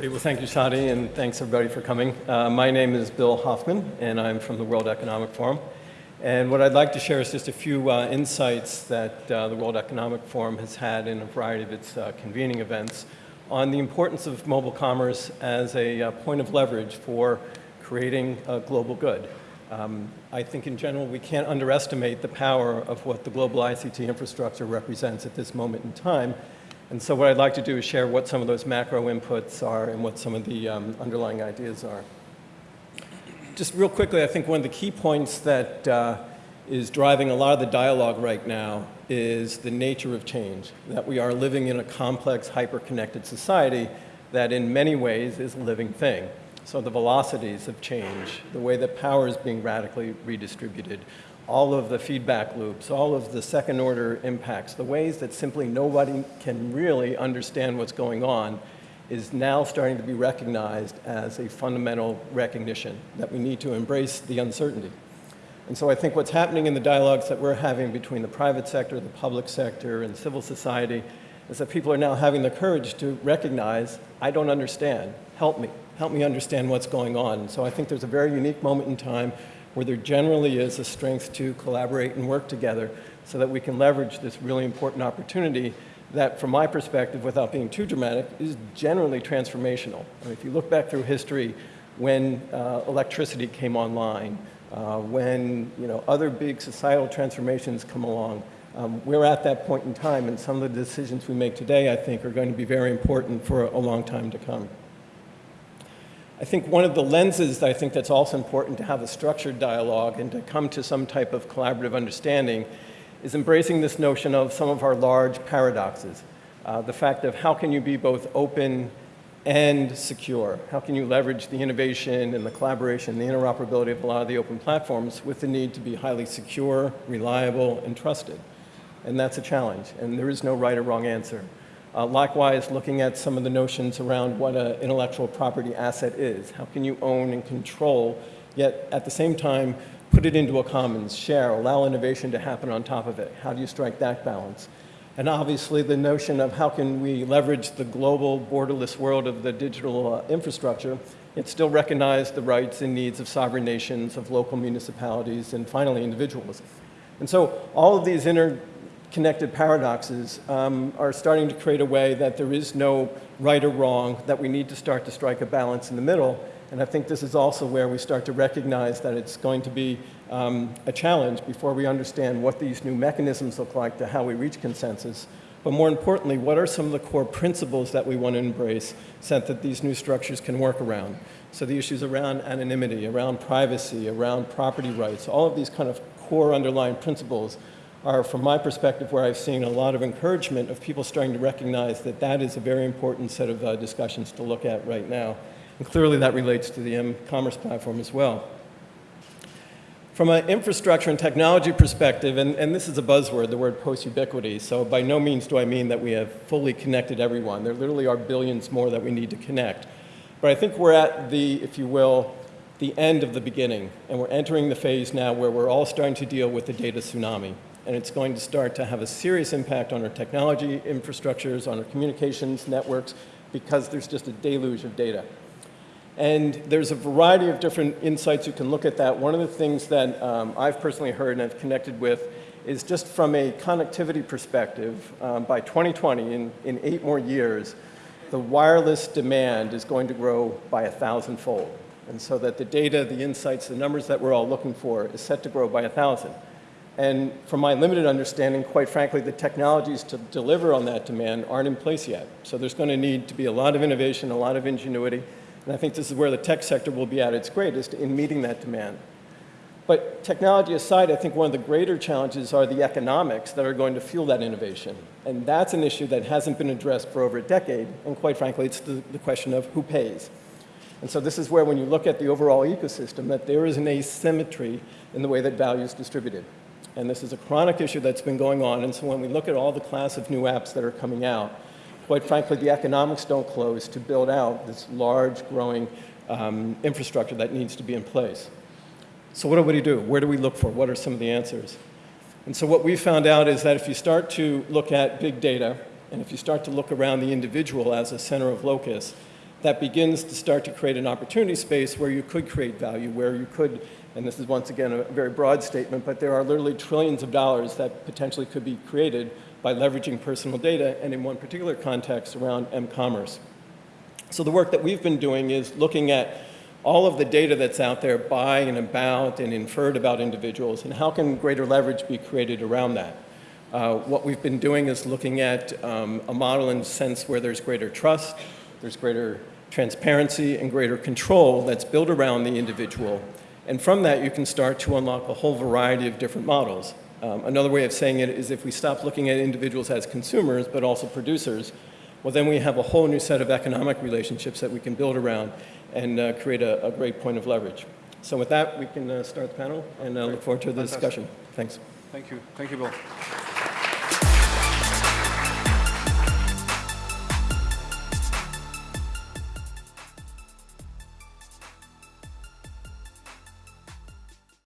Great. Well, thank you, Shadi, and thanks everybody for coming. Uh, my name is Bill Hoffman, and I'm from the World Economic Forum. And what I'd like to share is just a few uh, insights that uh, the World Economic Forum has had in a variety of its uh, convening events on the importance of mobile commerce as a uh, point of leverage for creating a global good. Um, I think in general we can't underestimate the power of what the global ICT infrastructure represents at this moment in time. And so what I'd like to do is share what some of those macro inputs are and what some of the um, underlying ideas are. Just real quickly, I think one of the key points that uh, is driving a lot of the dialogue right now is the nature of change, that we are living in a complex, hyper-connected society that in many ways is a living thing. So the velocities of change, the way that power is being radically redistributed, all of the feedback loops, all of the second order impacts, the ways that simply nobody can really understand what's going on is now starting to be recognized as a fundamental recognition that we need to embrace the uncertainty. And so I think what's happening in the dialogues that we're having between the private sector, the public sector, and civil society is that people are now having the courage to recognize, I don't understand, help me help me understand what's going on. So I think there's a very unique moment in time where there generally is a strength to collaborate and work together so that we can leverage this really important opportunity that, from my perspective, without being too dramatic, is generally transformational. If you look back through history, when uh, electricity came online, uh, when you know, other big societal transformations come along, um, we're at that point in time, and some of the decisions we make today, I think, are going to be very important for a long time to come. I think one of the lenses that I think that's also important to have a structured dialogue and to come to some type of collaborative understanding is embracing this notion of some of our large paradoxes. Uh, the fact of how can you be both open and secure? How can you leverage the innovation and the collaboration, the interoperability of a lot of the open platforms with the need to be highly secure, reliable, and trusted? And that's a challenge, and there is no right or wrong answer. Uh, likewise, looking at some of the notions around what an intellectual property asset is. How can you own and control, yet at the same time, put it into a commons, share, allow innovation to happen on top of it? How do you strike that balance? And obviously the notion of how can we leverage the global borderless world of the digital uh, infrastructure, yet still recognize the rights and needs of sovereign nations, of local municipalities, and finally individuals. And so all of these inter connected paradoxes um, are starting to create a way that there is no right or wrong, that we need to start to strike a balance in the middle. And I think this is also where we start to recognize that it's going to be um, a challenge before we understand what these new mechanisms look like to how we reach consensus. But more importantly, what are some of the core principles that we want to embrace so that these new structures can work around? So the issues around anonymity, around privacy, around property rights, all of these kind of core underlying principles are, from my perspective, where I've seen a lot of encouragement of people starting to recognize that that is a very important set of uh, discussions to look at right now. And clearly that relates to the m-commerce platform as well. From an infrastructure and technology perspective, and, and this is a buzzword, the word post-ubiquity, so by no means do I mean that we have fully connected everyone. There literally are billions more that we need to connect. But I think we're at the, if you will, the end of the beginning, and we're entering the phase now where we're all starting to deal with the data tsunami and it's going to start to have a serious impact on our technology infrastructures, on our communications networks, because there's just a deluge of data. And there's a variety of different insights you can look at that. One of the things that um, I've personally heard and have connected with is just from a connectivity perspective, um, by 2020, in, in eight more years, the wireless demand is going to grow by a thousandfold. And so that the data, the insights, the numbers that we're all looking for is set to grow by a thousand. And from my limited understanding, quite frankly, the technologies to deliver on that demand aren't in place yet. So there's going to need to be a lot of innovation, a lot of ingenuity. And I think this is where the tech sector will be at its greatest in meeting that demand. But technology aside, I think one of the greater challenges are the economics that are going to fuel that innovation. And that's an issue that hasn't been addressed for over a decade. And quite frankly, it's the, the question of who pays. And so this is where when you look at the overall ecosystem, that there is an asymmetry in the way that value is distributed. And this is a chronic issue that's been going on. And so when we look at all the class of new apps that are coming out, quite frankly, the economics don't close to build out this large, growing um, infrastructure that needs to be in place. So what do we do? Where do we look for? What are some of the answers? And so what we found out is that if you start to look at big data, and if you start to look around the individual as a center of locus, that begins to start to create an opportunity space where you could create value, where you could, and this is once again a very broad statement, but there are literally trillions of dollars that potentially could be created by leveraging personal data, and in one particular context around m-commerce. So the work that we've been doing is looking at all of the data that's out there by and about and inferred about individuals, and how can greater leverage be created around that. Uh, what we've been doing is looking at um, a model in a sense where there's greater trust, there's greater transparency and greater control that's built around the individual. And from that, you can start to unlock a whole variety of different models. Um, another way of saying it is if we stop looking at individuals as consumers, but also producers, well, then we have a whole new set of economic relationships that we can build around and uh, create a, a, great point of leverage. So with that, we can uh, start the panel and uh, look forward to the Fantastic. discussion. Thanks. Thank you. Thank you, Bill.